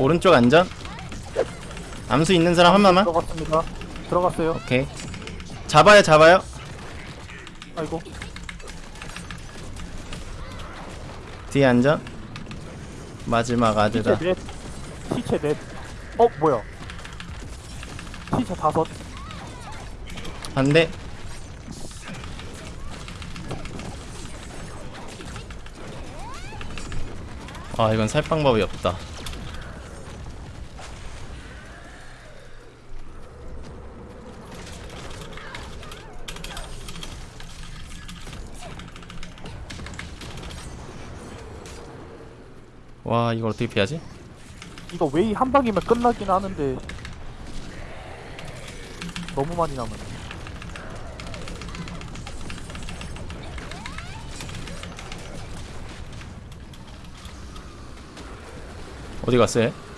오른쪽 안전 암수 있는 사람 한마만 들어갔습니다. 들어갔어요. 오케이 잡아요 잡아요 아이고. 뒤에 안전 마지막 시체 아드다 넷. 시체 넷. 어 뭐야? 시체 다섯. 반대 아 이건 살 방법이 없다 와 이걸 어떻게 피하지? 이거 웨이 한 방이면 끝나긴 하는데 너무 많이 남았네. 어디 갔어요?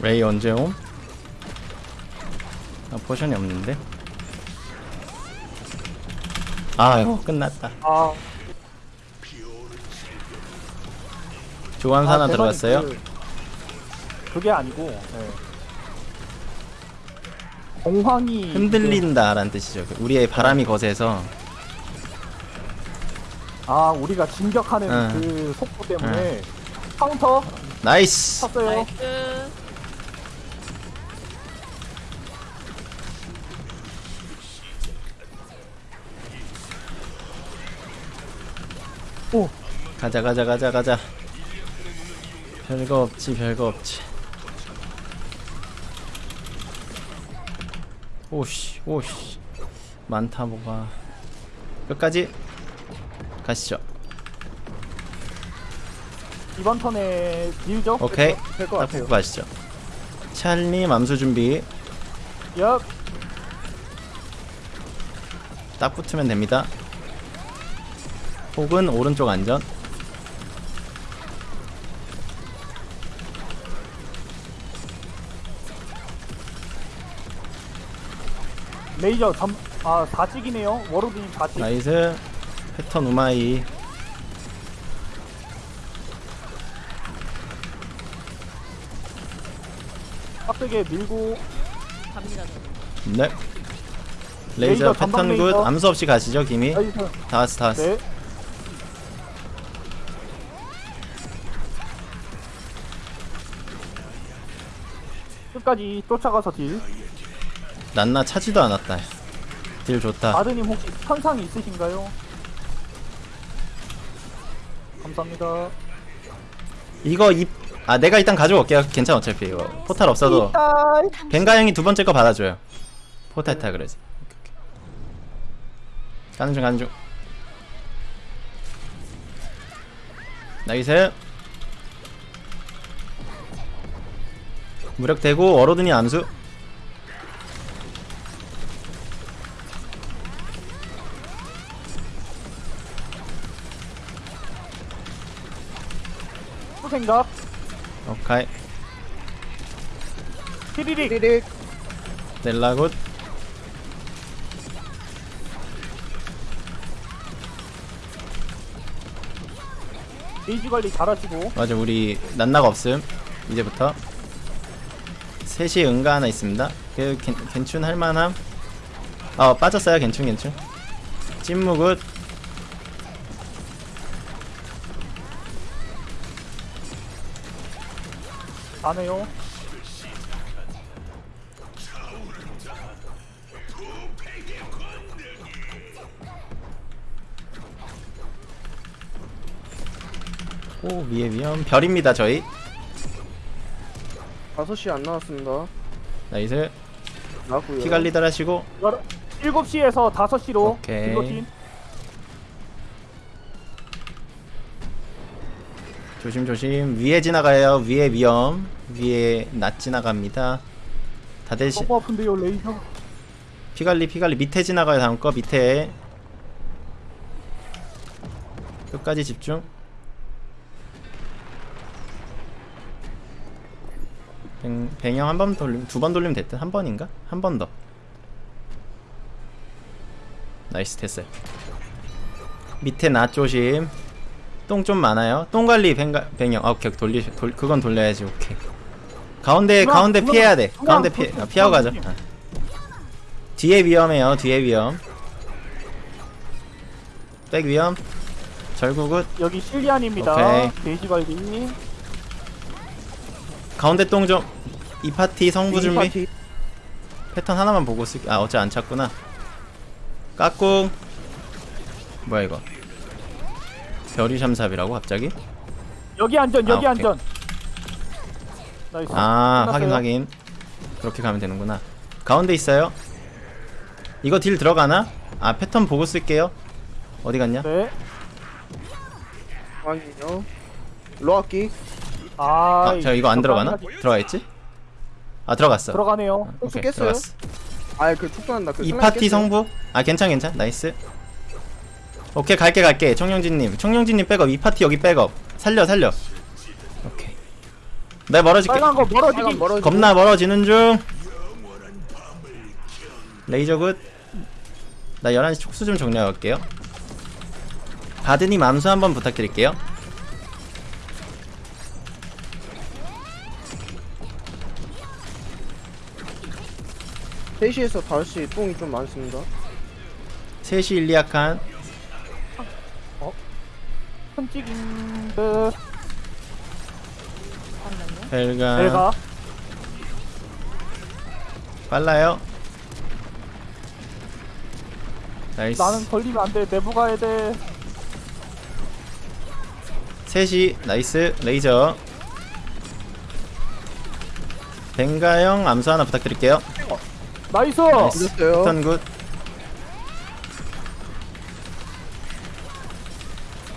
레이 언제 옴? 아 포션이 없는데 아유 끝났다 아. 하나 아, 들어갔어요 대박이 그, 그게 아니고. 네. 공황이 흔들린다 라는 뜻이죠 우리의 바람이 거세서 아 우리가 진격하는 응. 그 속도 때문에 카운터 nice 쳤어요. Nice. 오. 가자 가자 가자 가자. 별거 없지 별거 없지. 오씨 오씨. 많다 뭐가. 끝까지 가시죠. 이번 턴에 밀죠? 오케이. 될것 딱 같아요. 가시죠. 찰리 맘수 준비. 얍. 딱 붙으면 됩니다 혹은 오른쪽 안전 레이저 점, 아, 4찍이네요. 워로드님 4찍. 나이스 패턴 우마이 빡세게 밀고, 갑니다. 네 레이저 레이저, 패턴 굿 레이저. 암수 없이 가시죠 김이 나이스. 다 왔어 다 왔어 네. 끝까지 쫓아가서 deal. 난나 차지도 않았다. deal 좋다. 바드님 혹시 현상이 있으신가요? 감사합니다. 이거 입... 아 내가 일단 가져올게요 괜찮아 어차피 이거. 포탈 없어도. 벤가 형이 두 번째 거 받아줘요. 포탈 타 그러지 가는 중 가는 중. nice 무력 대고 워로드니 암수 또 생각. 오카이 피리릭. 넬라굿 게이지 관리 잘하시고. 맞아 우리 난나가 없음 이제부터 셋이 응가 하나 있습니다. 그 괜, 괜춘 할만함. 어 빠졌어요 괜춘 괜춘. 찐무굿. 안 해요. 오 위에 위험. 별입니다 저희 5시 안 나왔습니다. nice 나왔고요. 피 관리들 하시고. 7시에서 5시로 오케이. guillotine 조심 조심. 위에 지나가요. 위에 위험. 위에 낫 지나갑니다. 다들 시, 너무 아픈데요 레이저 피관리 피관리. 밑에 지나가요 다음 거. 밑에. 끝까지 집중 뱅, 뱅형 한 번 돌리면 두 번 돌리면 됐다 한 번인가? 한 번 더. nice 됐어요. 밑에 나 조심. 똥 좀 많아요. 똥 관리 뱅가, 뱅형. 아, 오케이. 돌리 돌, 그건 돌려야지. 오케이. 가운데 중앙, 가운데 중앙, 피해야 돼. 중앙, 가운데 중앙, 아, 피하고 가죠. 아. 뒤에 위험해요. 뒤에 위험. 백 위험. 절구굿. 여기 실리안입니다. 오케이. 관리. 가운데 똥 좀 이 파티 성부 이 준비 파티. 패턴 하나만 보고 쓸게 아 어째 안 찾구나 까꿍 뭐야 이거 별이 샴삽이라고 갑자기 여기 안전 여기 아. 안전 나이스 아 끝났어요. 확인 확인 그렇게 가면 되는구나 가운데 있어요 이거 deal 들어가나? 아 패턴 보고 쓸게요 어디 갔냐? 네. 확인요. 로아키. 아, 아, 저 이거 안 들어가나? 적당하게 들어가 있지? 아 들어갔어 들어가네요. 혹시 오케이 깼어요? 들어갔어 아, 그 축소한다. 그 이 파티 깼어요? 성부? 아 괜찮 괜찮 nice 오케이 갈게 갈게 청룡진님 청룡진님 백업 이 파티 여기 백업 살려 살려 오케이 나 멀어질게 빨간 거 멀어지기. 빨간 멀어지고. 겁나 멀어지는 중 레이저 good 나 11시 촉수 좀 정리하고 갈게요 바드님 암수 한번 부탁드릴게요 3시에서 5시 똥이 좀 많습니다. 3시 일리아칸. 흠찍인드 벨가. 내가. 빨라요? 나이스. 나는 걸리면 안 돼. 내부 가야 돼. 3시 나이스. 레이저. 뱅가형 암수 하나 부탁드릴게요 나이스. 나이스. 패턴 굿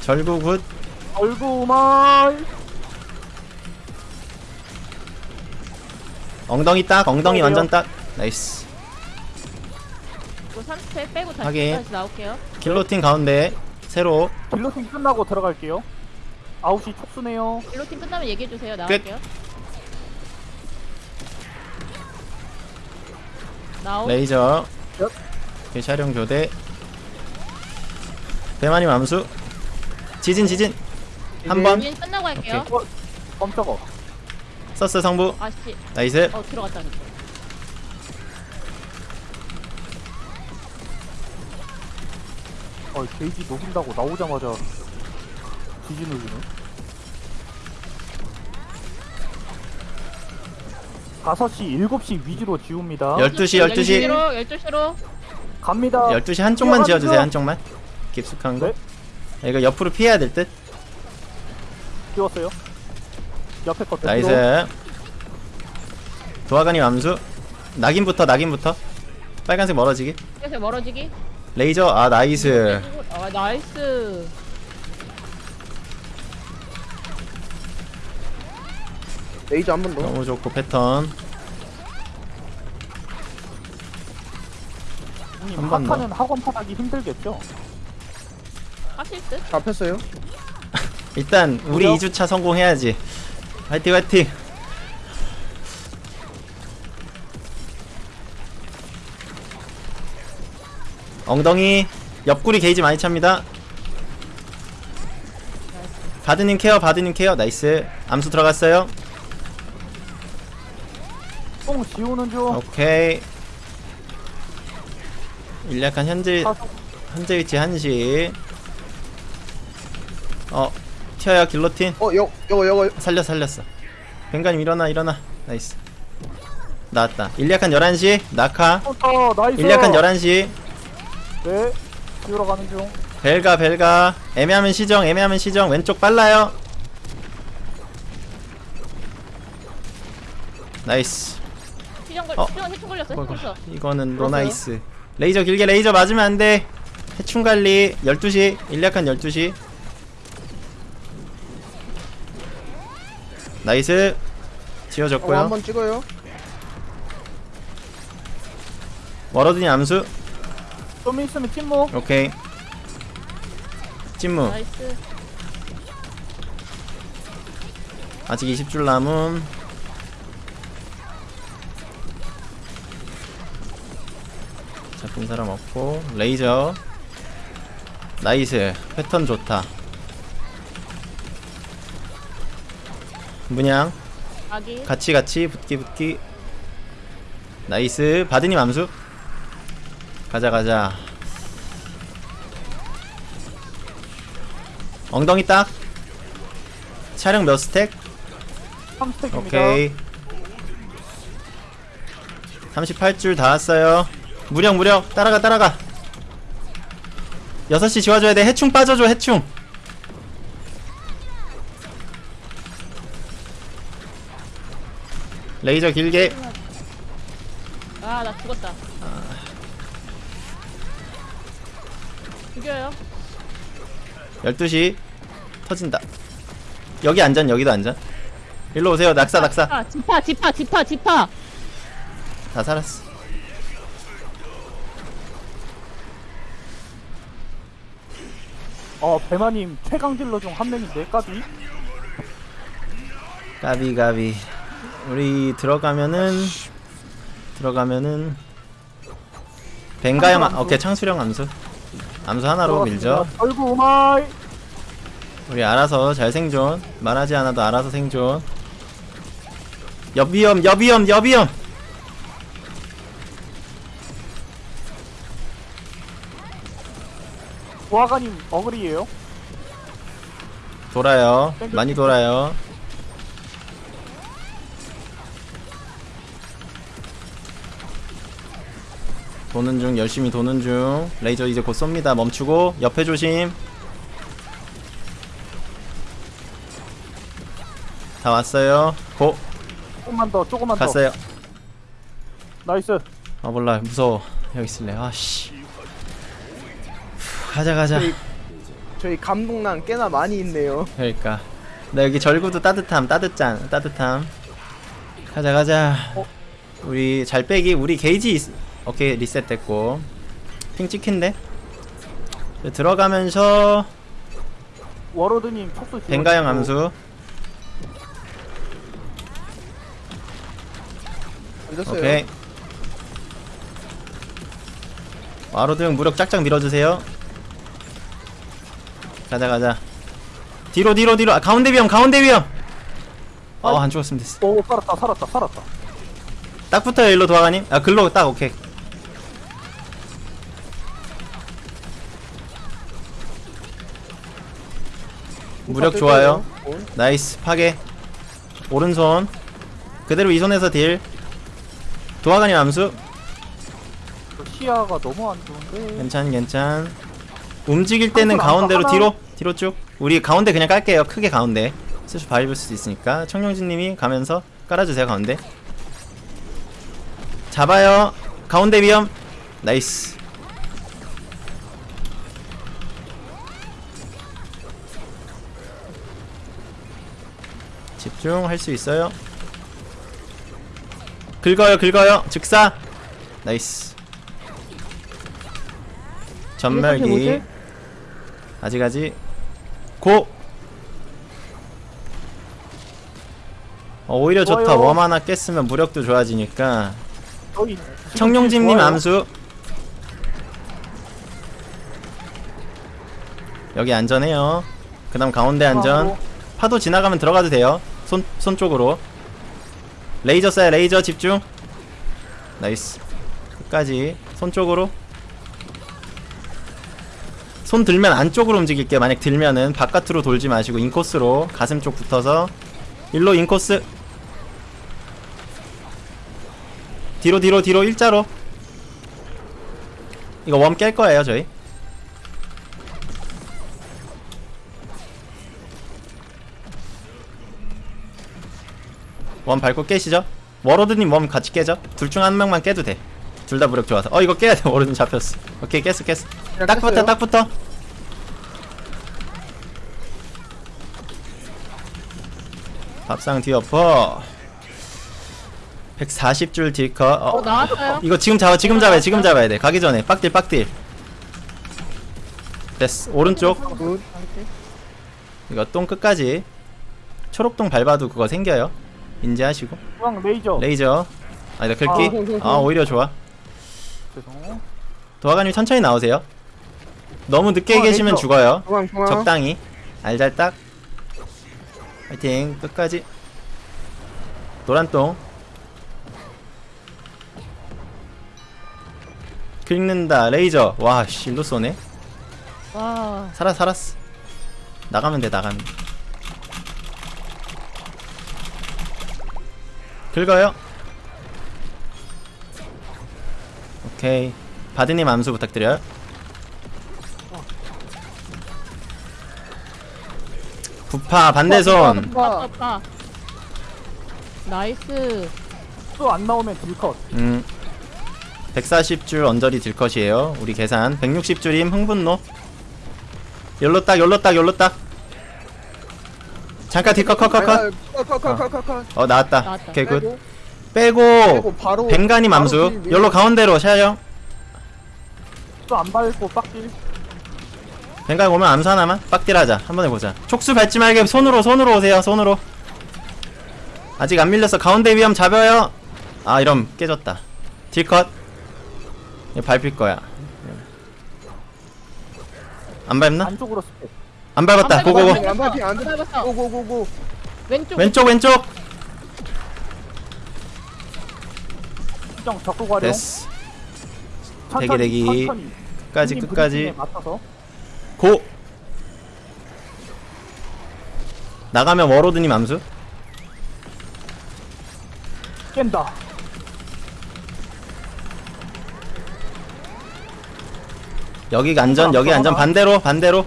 절구 굿 얼구말. 엉덩이 딱 엉덩이? 완전 딱 nice 이거 30회 빼고 다시, 확인. 다시 나올게요. guillotine 가운데 세로 guillotine 끝나고 들어갈게요. 9시 촉수네요. guillotine 끝나면 얘기해주세요. 나올게요. 나오. 레이저 옆. 오케이, 촬영 교대 대만님 암수 지진 지진 한번 유인 끝나고 할게요. 오케이. 깜짝어. 서스 성부 아씨. nice 어 들어갔다. 어, 게이지 녹인다고 나오자마자 지진을 주네. 5시, 7시 위주로 지웁니다. 12시 12시 12시로 12시로 갑니다. 12시 한쪽만 지어주세요 중. 한쪽만 깊숙한 거 네. 이거 옆으로 피해야 될 듯 지웠어요. 옆에 거 nice 도화관이 암수 낙인부터 낙인부터 빨간색 멀어지기 그래서 멀어지기. 레이저 아 nice 아 nice. 레이저 한 번 더. 너무 좋고 패턴 형님, 한번 더. 하카는 학원 파하기 힘들겠죠? 하실 듯? 잡혔어요? 일단 우리 그래요? 2주차 성공해야지 화이팅 화이팅 엉덩이 옆구리 게이지 많이 찹니다 바드님 care 바드님 care nice 암수 들어갔어요 똥 지우는 중. 오케이. 일리아칸 현재 현재 위치 1시. 어 튀어요 guillotine. 어, 여, 요거, 요거. 살려 살렸어. 뱅가님 일어나 일어나. nice. 나왔다. 일리아칸 11시. 낙하. 어, nice. 일리아칸 11시. 네. 지우러 가는 중. 벨가 벨가. 애매하면 시정 애매하면 시정. 왼쪽 빨라요. nice 어. 해충 걸렸어 해충 걸렸어 이거는? 오 nice. 레이저 길게 레이저 맞으면 안돼. 해충 관리 12시 일리아칸 12시. nice. 어, 지워졌고요. 한번 찍어요. 워러드니 암수. 좀 있으면 침묵. 오케이. 침묵 nice. 아직 20줄 남음 잡힌 사람 없고. 레이저. nice. 패턴 좋다. 문양. 아기. 같이 같이. 붙기 붙기. nice. 바드님 암수. 가자 가자. 엉덩이 딱. 차량 몇 스택? 3스택입니다. 오케이. 38줄 다 왔어요 무력 무력. 따라가 따라가. 6시 지워줘야 돼. 해충 빠져줘 해충. 레이저 길게. 아 나 죽었다. 죽여요. 12시. 터진다. 여기 안전 여기도 안전. 일로 오세요. 낙사 낙사. 아 지파 지파 지파 지파. 다 살았어 어 배마님 최강 딜러 중 한 명인데 까비. 까비 까비 우리 들어가면은 들어가면은 벵가염 아- 암수. 오케이 창수령 암수 암수 하나로 밀죠 얼굴 우마이. 우리 알아서 잘 생존 말하지 않아도 알아서 생존 여비염 여비염 여비염 보아가님 어글이에요. 돌아요. 많이 돌아요. 도는 중 열심히 도는 중. 레이저 이제 곧 쏩니다. 멈추고 옆에 조심. 다 왔어요. go. 조금만 더 조금만 더. 갔어요. nice. 아 몰라. 무서워. 여기 있을래. 아씨 가자 가자 저희, 저희 감동란 꽤나 많이 있네요. 그러니까 나 여기 절구도 따뜻함 따뜻짠 따뜻함 가자 가자 어? 우리 잘 빼기 우리 게이지 있... 오케이 리셋 됐고 ping 찍힌데 들어가면서 워로드님 촉수. 뱅가형. 암수 앉았어요. 오케이 워로드 형 무력 짝짝 밀어주세요 가자 가자. 뒤로 뒤로 뒤로. 아, 가운데 위험 가운데 위험. 어 안 죽었으면 됐어. 오 살았다 살았다 살았다. 딱 붙어요 일로 도화가님 아 글로 딱 오케이. 무력 좋아요. 온. nice 파괴. 오른손. 그대로 이 손에서 deal. 도화가님 암수? 저 시야가 너무 안 좋은데. 괜찮 괜찮 움직일 때는 가운데로. 뒤로 뒤로 쭉. 우리 가운데 그냥 깔게요. 크게 가운데. 촉수 밟을 수도 있으니까. 청룡진님이 가면서 깔아주세요 가운데. 잡아요. 가운데 위험. nice. 집중할 수 있어요. 긁어요 긁어요. 즉사. nice. 전멸기? 아직 아직 go! 어, 오히려 좋다. 좋아요. worm 하나 깼으면 무력도 좋아지니까. 좋아요. 암수. 여기 안전해요. 그 다음 가운데 안전. 파도 지나가면 들어가도 돼요. 손, 손 쪽으로. 레이저 쏴요. 레이저 집중. nice. 끝까지. 손 쪽으로 손 들면 안쪽으로 움직일게요 만약 들면은 바깥으로 돌지 마시고 인코스로 가슴 쪽 붙어서 일로 인코스. 뒤로 뒤로 뒤로 일자로. 이거 worm 깰 거예요 저희. 원 밟고 깨시죠. 워로드님 몸 같이 깨져 둘중 한 명만 깨도 돼 둘 다 무력 좋아서. 어 이거 깨야 돼. 워로드님 잡혔어. 오케이 깼어 깼어 딱 붙어? 딱 붙어. 밥상 뒤엎어. 140줄 deal cut. 어, 어, 나왔어요? 이거 지금 잡아 지금 잡아야 돼 지금 잡아야 돼. 가기 전에. 빡딜 빡딜. 됐어 오른쪽. good. 이거 똥 끝까지. 초록똥 밟아도 그거 생겨요. 인지하시고. 중앙 레이저. 레이저. 아니다 아, 글귀 형, 형, 아 형. 오히려 좋아. 죄송. 도화가님 천천히 나오세요 너무 늦게 어, 계시면 레이저. 죽어요. 중앙 중앙. 적당히. 알잘딱. 파이팅. 끝까지. 노란똥. 긁는다. 레이저. 와 실로 쏘네. 와. 살아 살았어. 나가면 돼 나가면. 돼 긁어요. 오케이. 바드님 암수 부탁드려요 부파 반대손 빠, 빠. nice. 또안 나오면 deal cut. 음 140줄 언저리 deal cut이에요 우리 계산 160줄임 흥분노 열로 딱 열로 딱 열로 딱 잠깐 deal cut 컷컷컷 컷컷컷컷컷. 어 나왔다. 오케이 good 빼고 deal 위에. 열로 가운데로 샤형 또안 밟고 빡딜. 뱅가 오면 암수 하나만 빡딜하자 한 번에 보자 촉수 밟지 말게 손으로 손으로 오세요 손으로 아직 안 밀렸어 가운데 위험 잡아요 아 이럼 깨졌다 딜컷 이거 밟힐 거야 안 밟나? 안쪽으로. 안 밟았다 안 고고고. 안 밟히 안. 밟았어. 고고고고. 왼쪽. 왼쪽 왼쪽 적고 가려. 됐어 대기, 대기. 끝까지 끝까지 맞춰서. 고. 나가면 워로드님 암수? 깬다. 여기 안전 여기 안전. 반대로 반대로.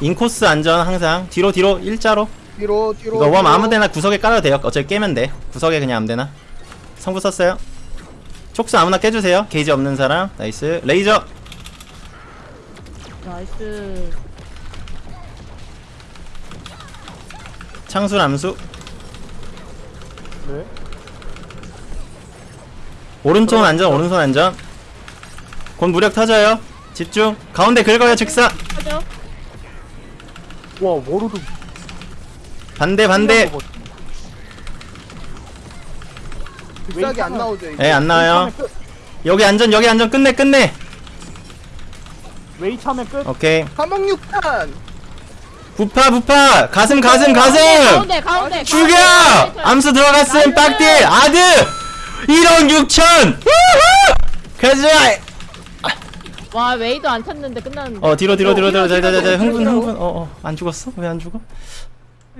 인코스 안전 항상. 뒤로 뒤로. 일자로. 뒤로 뒤로. 이거 worm. 아무데나 구석에 깔아도 돼요. 어차피 깨면 돼. 구석에 그냥 아무데나. 성부 썼어요. 촉수 아무나 깨주세요. 게이지 없는 사람. nice. 레이저 nice. 창술 암수 네. 오른손 안전 오른손 안전 곧 무력 터져요 집중 가운데 긁어요 즉사. 와 워로드. 반대 반대 빅싸게 안 나오죠. 이거. 예 안 나와요 끝. 여기 안전 여기 안전 끝내 끝내 웨이 차면 끝. 오케이 한방육탄. 부파 부파 가슴 가슴 가슴 가운데 가운데. 죽여 가운데. 암수 들어갔음. 빡딜 아드 1억 6천 가자 와 웨이도 안 찼는데 끝났는데. 어 뒤로 뒤로 뒤로 뒤로 뒤로 뒤로, 흥분 뒤로. 흥분 어어 안 죽었어 왜 안 죽어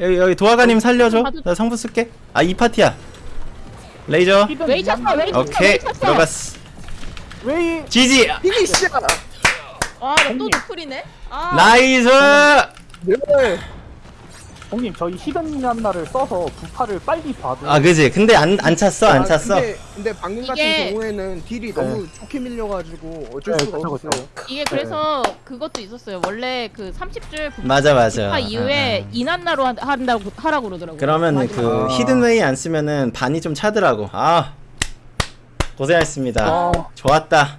여기 여기 도화가님 살려줘 가도- 나 성부 쓸게 아 이 파티야 레이저 웨이 찼어 웨이 찼어. 오케이. 들어갔어 웨이 지지 피니시. 와또 노플이네. 아. 나이스 네. 형님 저희 히든 얀나를 써서 부파를 빨리 봐도 아 그지 근데 안 안 찼어 안 아, 찼어 근데, 근데 방금 같은 이게- 경우에는 딜이 너무 좋게 밀려가지고 어쩔 네, 수가 그쵸, 없어요. 그쵸. 이게 그래서 그것도 있었어요. 원래 그 30줄 부파 맞아 맞아 이후에 아, 아. 이난나로 한- 한다고 하라고 그러더라고요. 그러면 그 아. 히든웨이 안 쓰면은 반이 좀 차더라고 아 고생하셨습니다 아. 좋았다